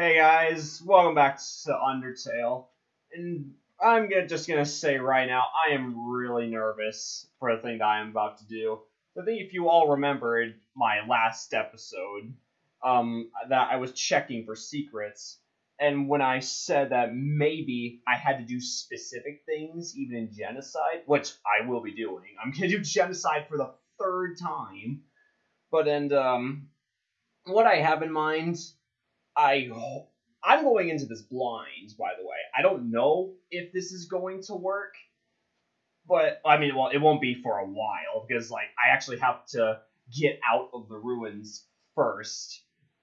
Hey guys, welcome back to Undertale. And I'm gonna, just gonna say right now, I am really nervous for the thing that I am about to do. I think if you all remember in my last episode, um, that I was checking for secrets, and when I said that maybe I had to do specific things, even in genocide, which I will be doing, I'm gonna do genocide for the third time. But and um, what I have in mind, I I'm going into this blind. By the way, I don't know if this is going to work, but I mean, well, it won't be for a while because like I actually have to get out of the ruins first,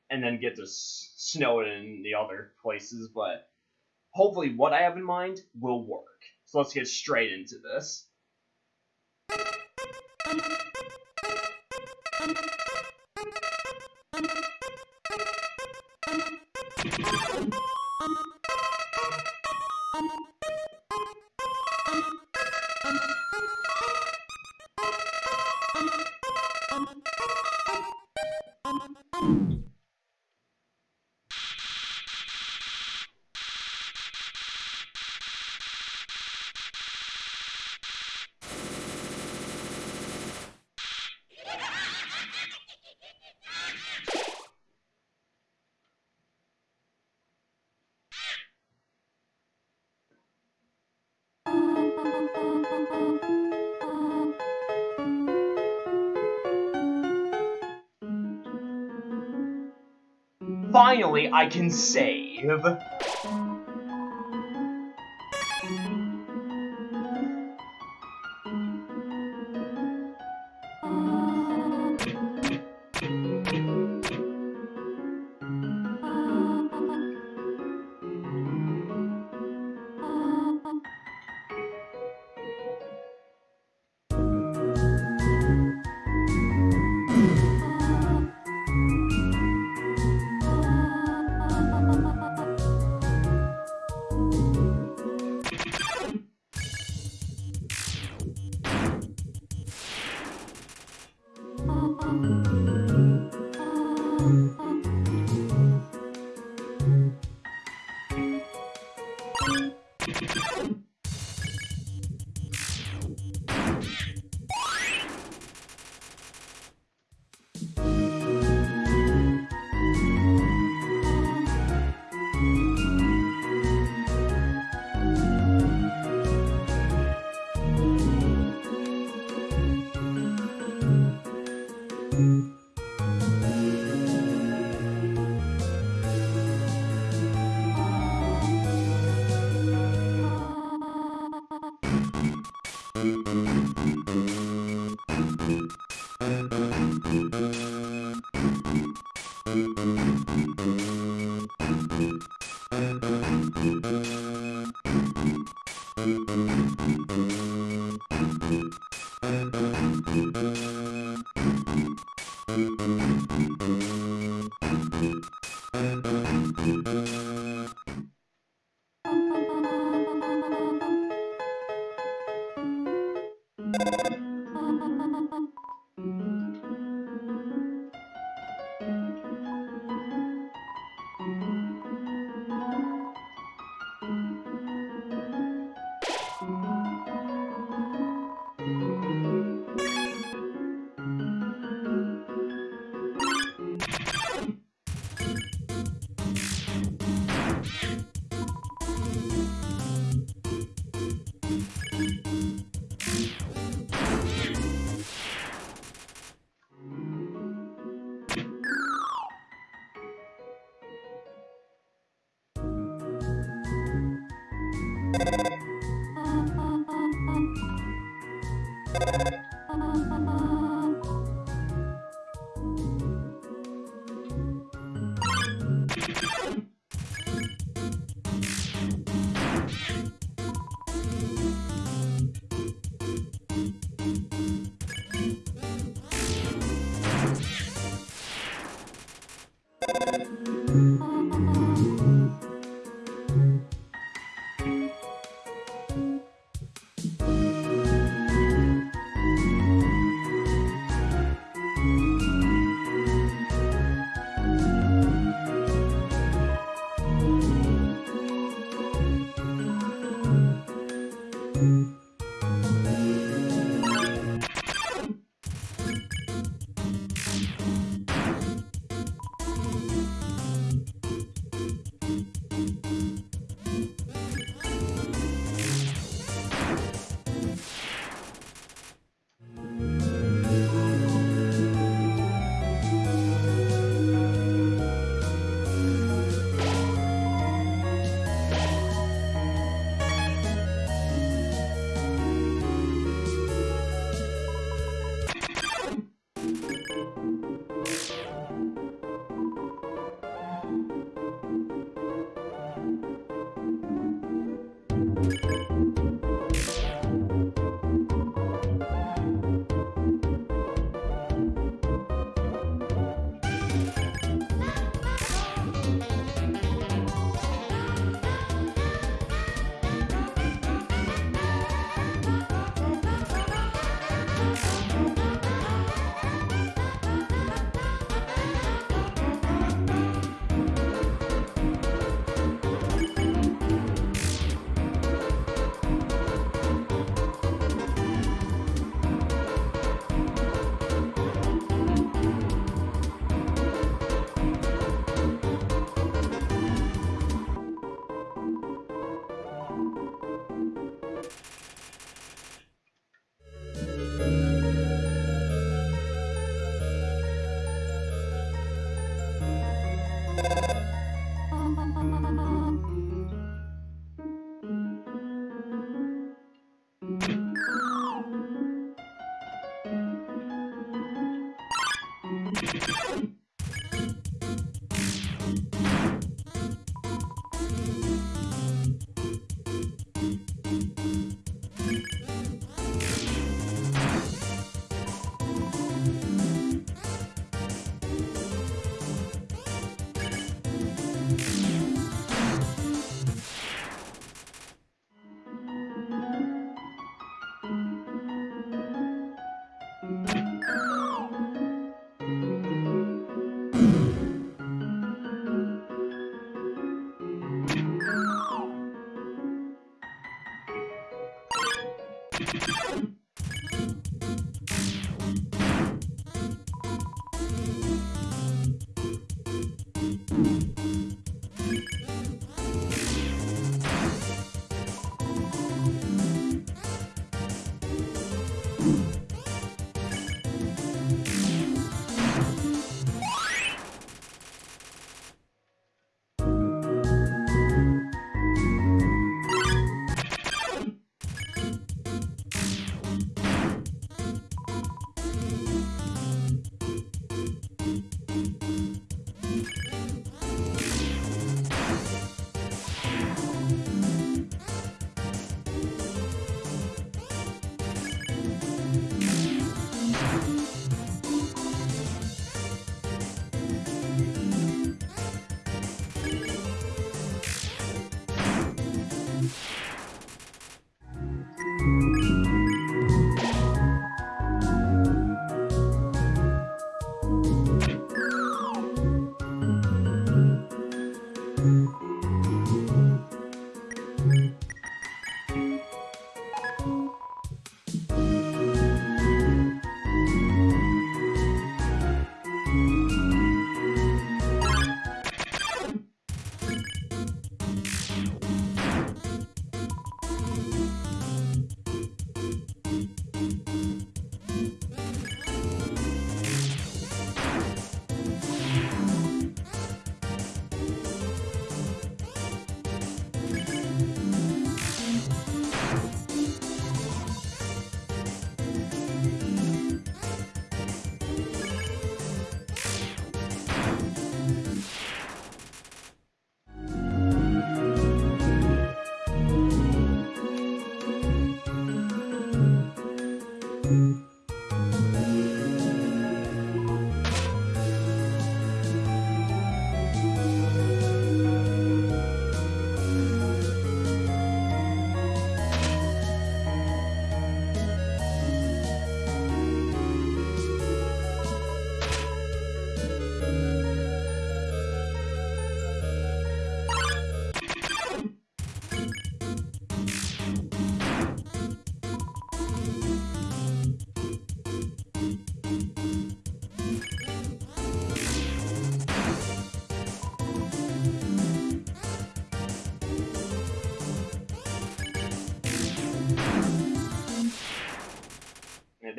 and then get to S- Snowdin and the other places. But hopefully, what I have in mind will work. So let's get straight into this. Finally, I can save.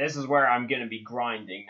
This is where I'm gonna be grinding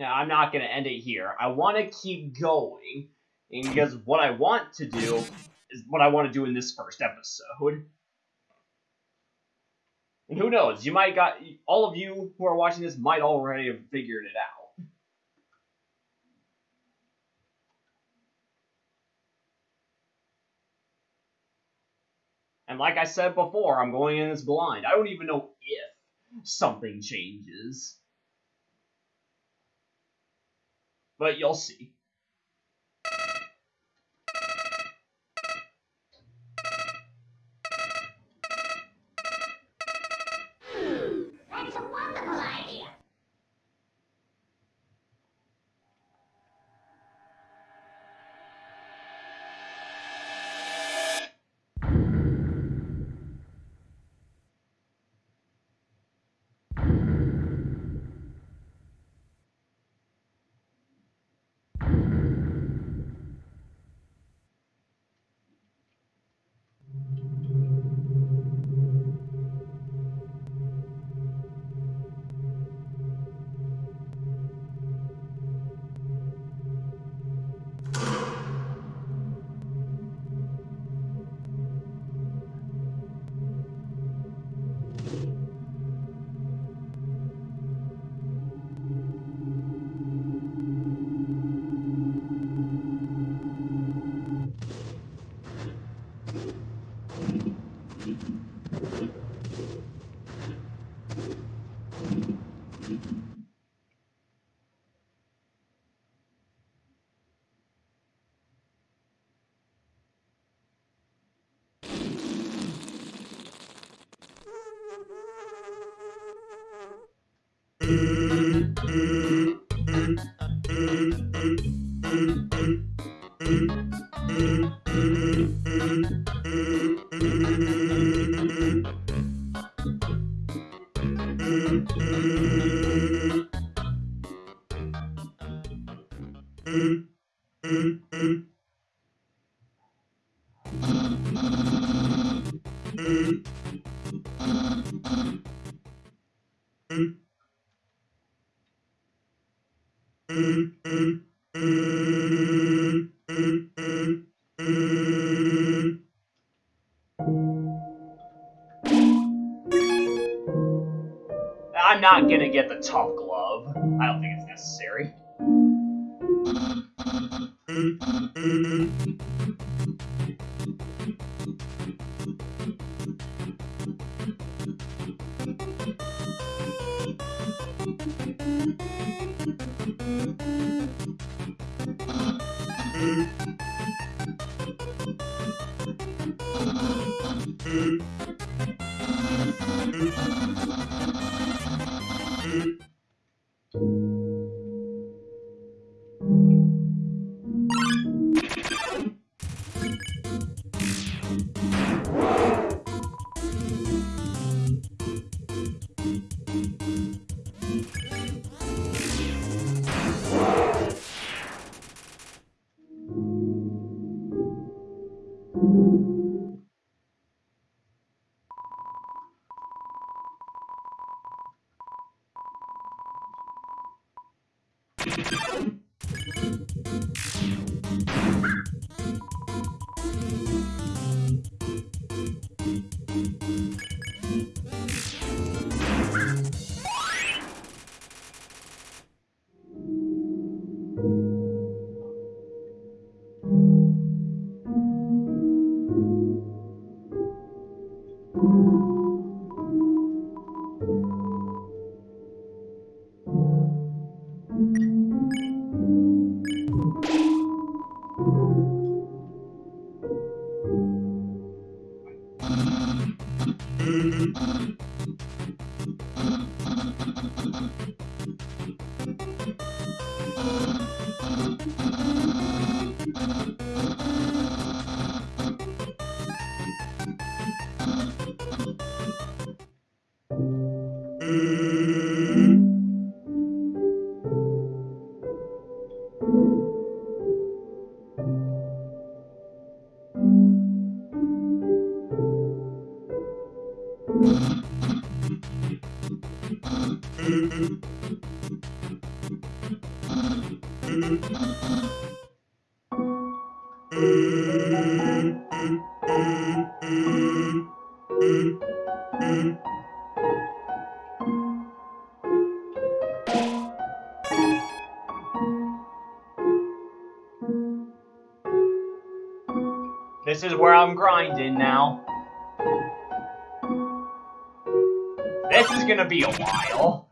now. I'm not going to end it here. I want to keep going, because what I want to do is what I want to do in this first episode. And who knows, you might got all of you who are watching this might already have figured it out. And like I said before, I'm going in this blind. I don't even know if something changes. But you'll see. Mm-hmm. you. This is where I'm grinding now. This is gonna be a while.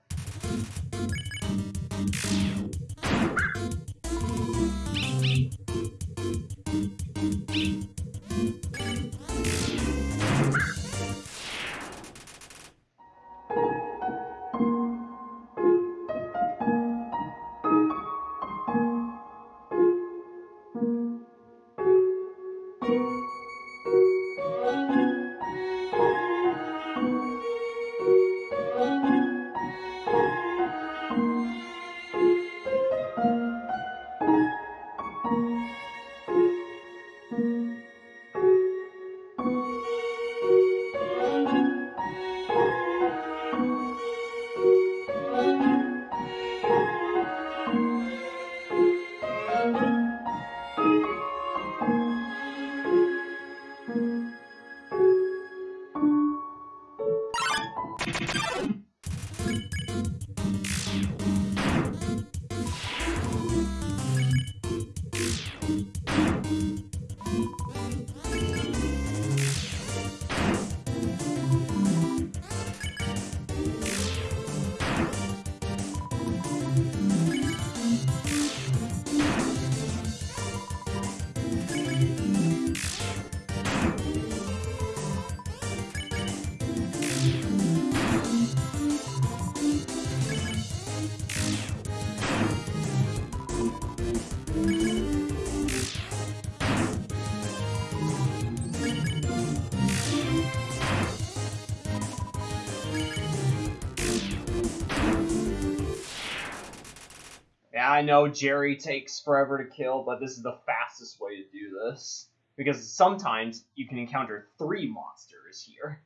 I know Jerry takes forever to kill, but this is the fastest way to do this. Because sometimes you can encounter three monsters here.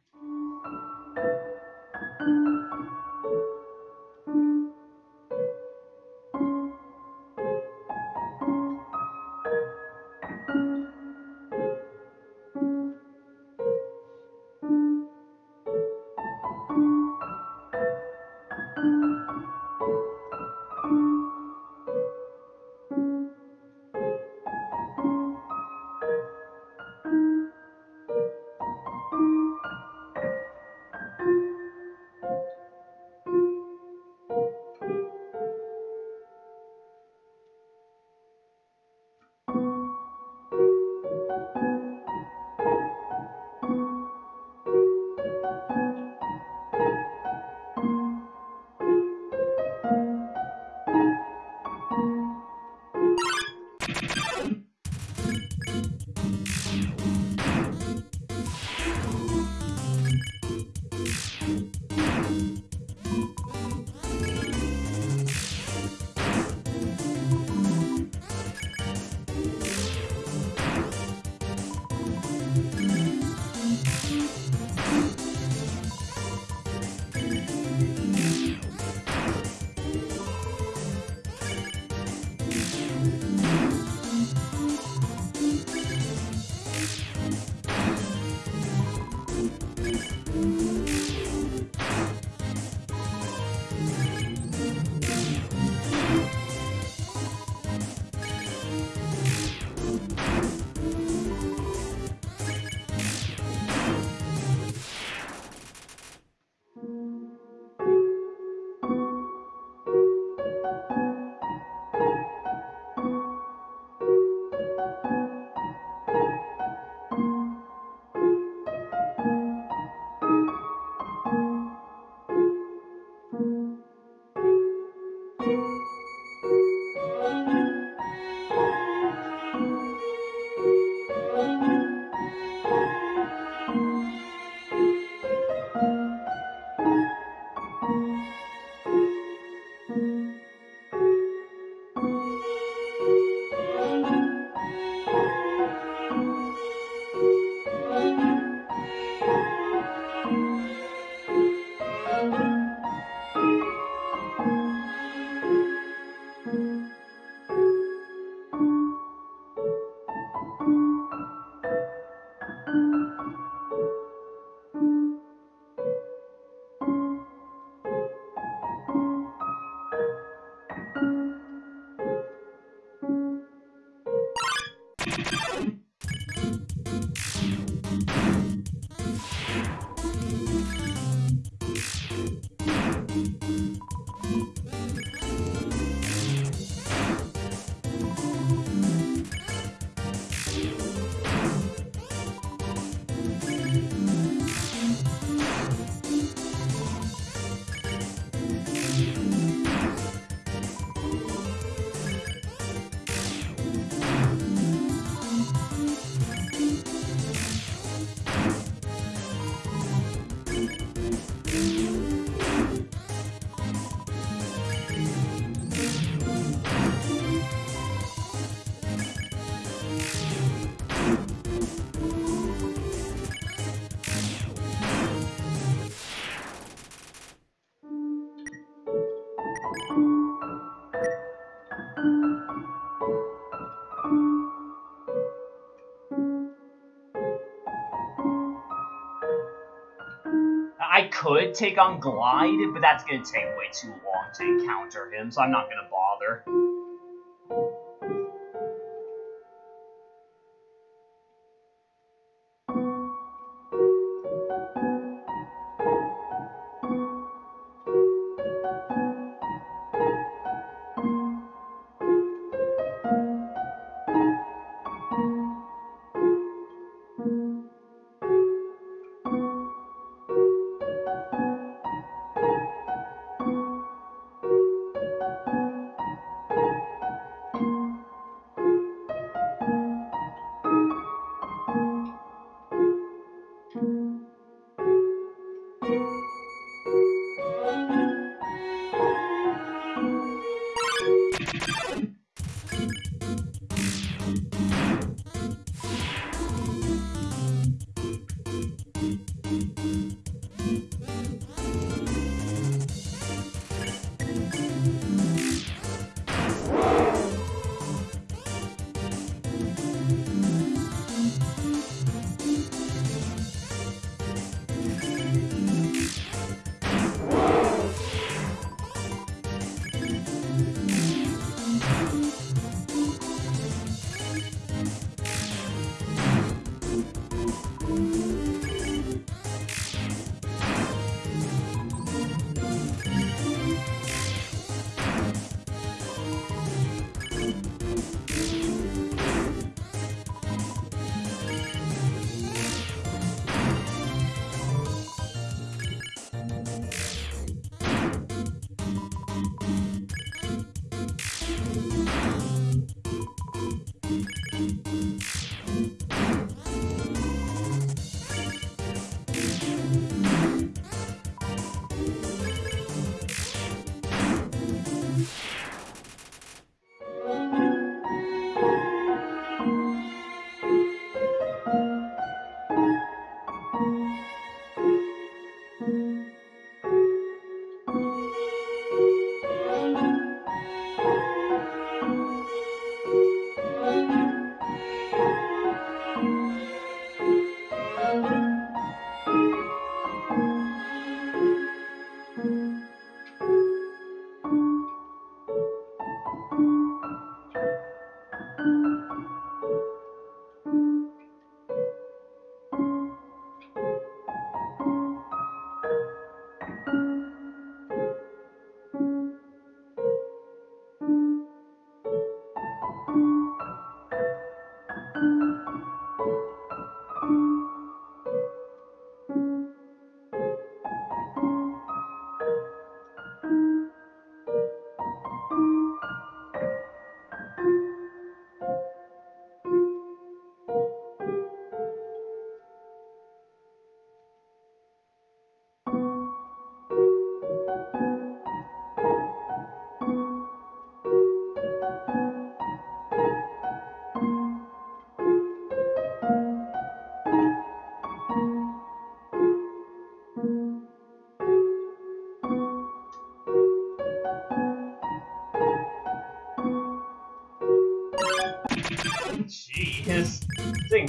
Could take on Glyde, but that's gonna take way too long to encounter him, so I'm not gonna bother.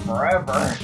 Forever.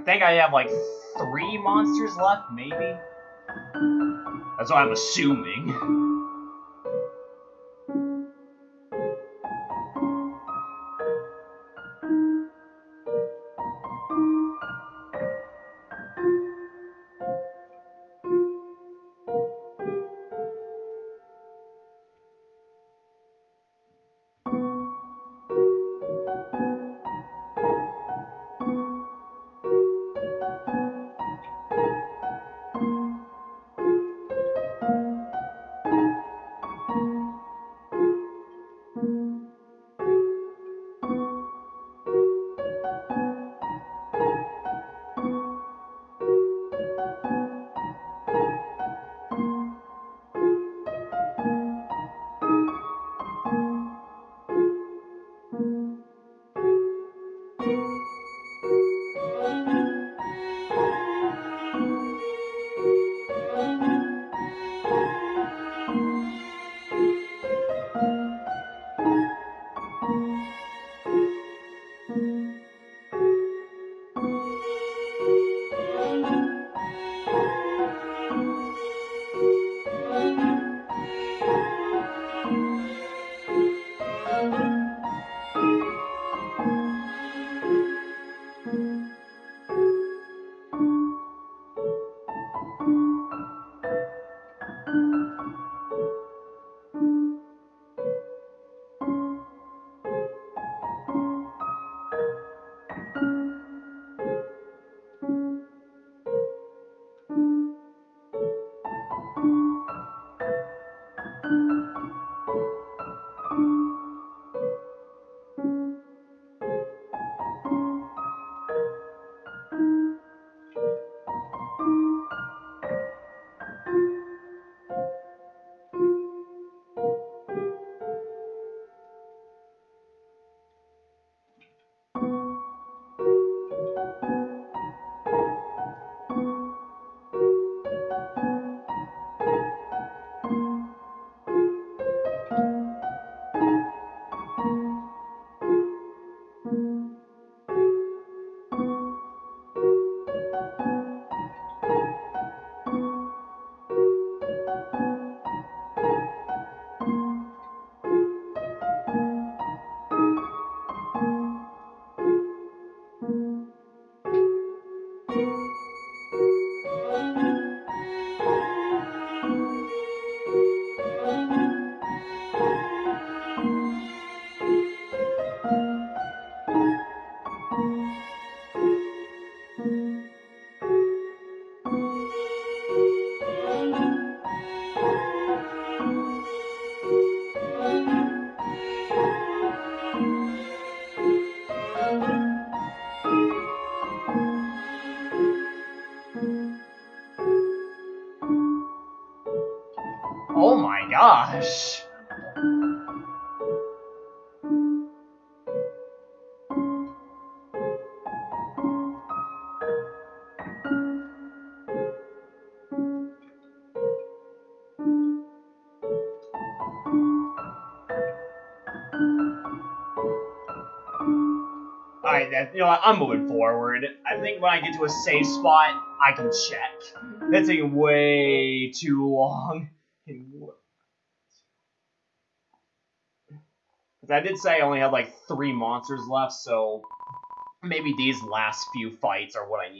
I think I have like three monsters left, maybe. That's what I'm assuming. Know what? I'm moving forward. I think when I get to a safe spot, I can check. Mm-hmm. That's taking way too long. Because I did say I only had like three monsters left, so maybe these last few fights are what I need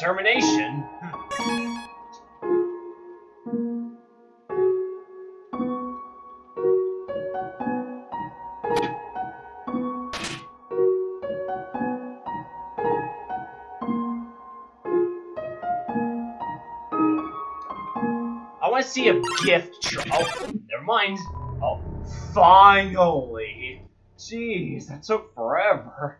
determination. I want to see a gift. Tr- oh, never mind. Oh, finally. Jeez, that took forever.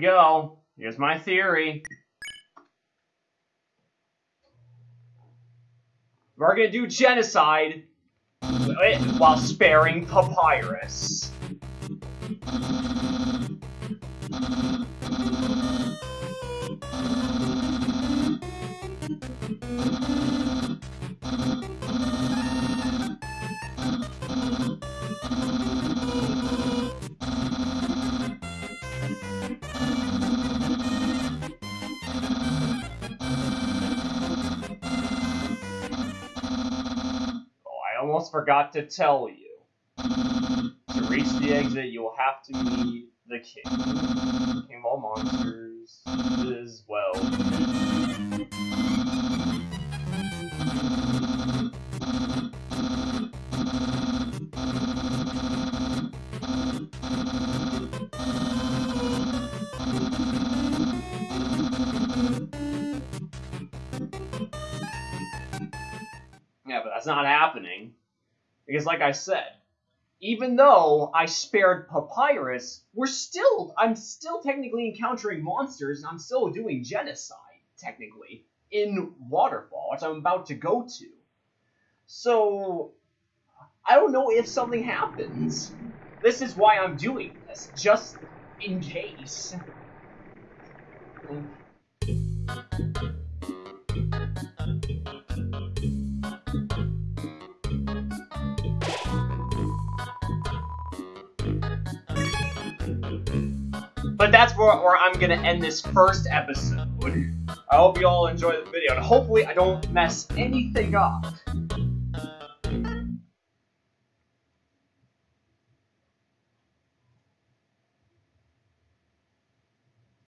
go. Here's my theory. We're gonna do genocide while sparing Papyrus. Forgot to tell you. To reach the exit, you will have to meet the king. King of all monsters as well. Yeah, but that's not happening. Because, like I said, even though I spared Papyrus, we're still, I'm still technically encountering monsters, and I'm still doing genocide, technically, in Waterfall, which I'm about to go to. So, I don't know if something happens. This is why I'm doing this, just in case. But that's where, where I'm gonna end this first episode. I hope you all enjoy the video, and hopefully I don't mess anything up.